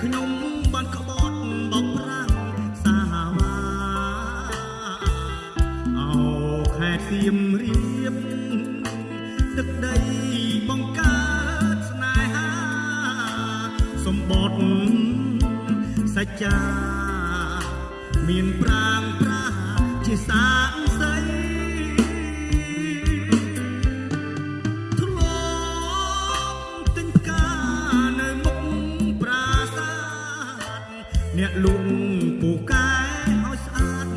ខ្ញុំបានក្បត់បោកប្រាំងសាវាអោខែសៀមរៀបទឹកដីបង្កើតស្នេហាសម្បត្តិសច្ចាមានប្រាងប្រា អ្នកលងពូកែឲ្យស្អាត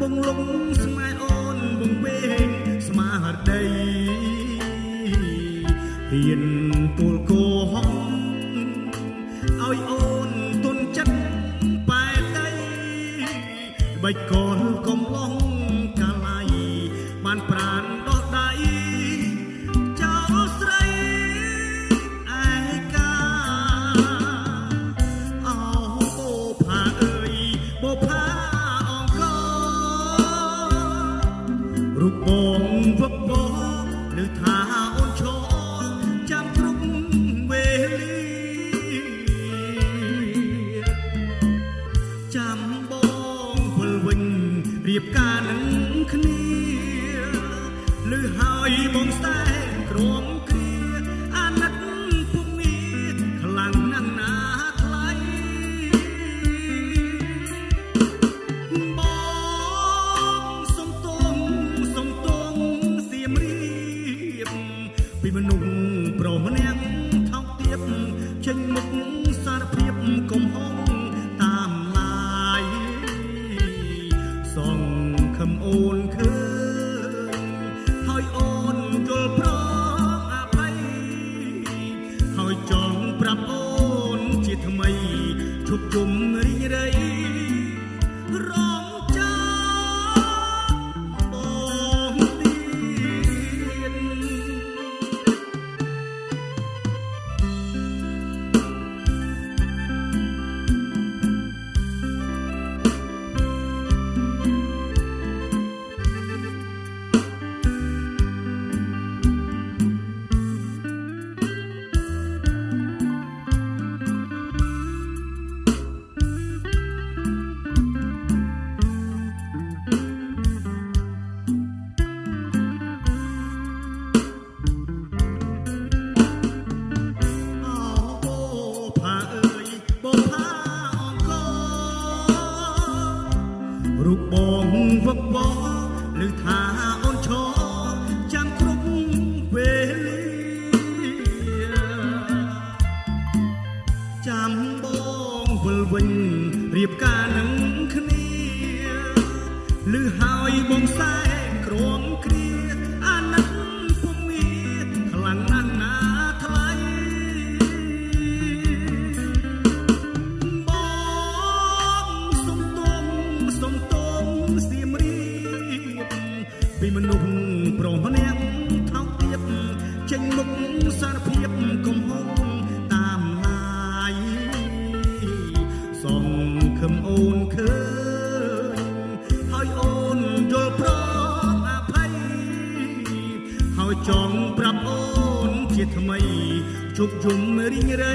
បងលងស្មែអូនបងវែងស្មារតីហ៊ានទូលកោហំឲ្យអូនទុនចិត្តបែតីបិចកលកំឡងកាលៃបានប្រាន ថាអូនឈរចាំគ្រប់វេលាចាំបងវិលវិញរៀបការនឹងគ្នាលឺហើយបងសែង សងខំអូនឃើញហើយអូនយល់ព្រមអភ័យហើយចង់ប្រាប់អូនជាថ្មីជប់ជុំ រូបបងវឹកវរឬថាអូនឈរចាំគ្រប់វេលាចាំបងវិលវិញរៀបការនឹងគ្នាលឺហើយបងសែ ចង់ប្រាប់អូនជាថ្មីជប់ជុំរីងរៃ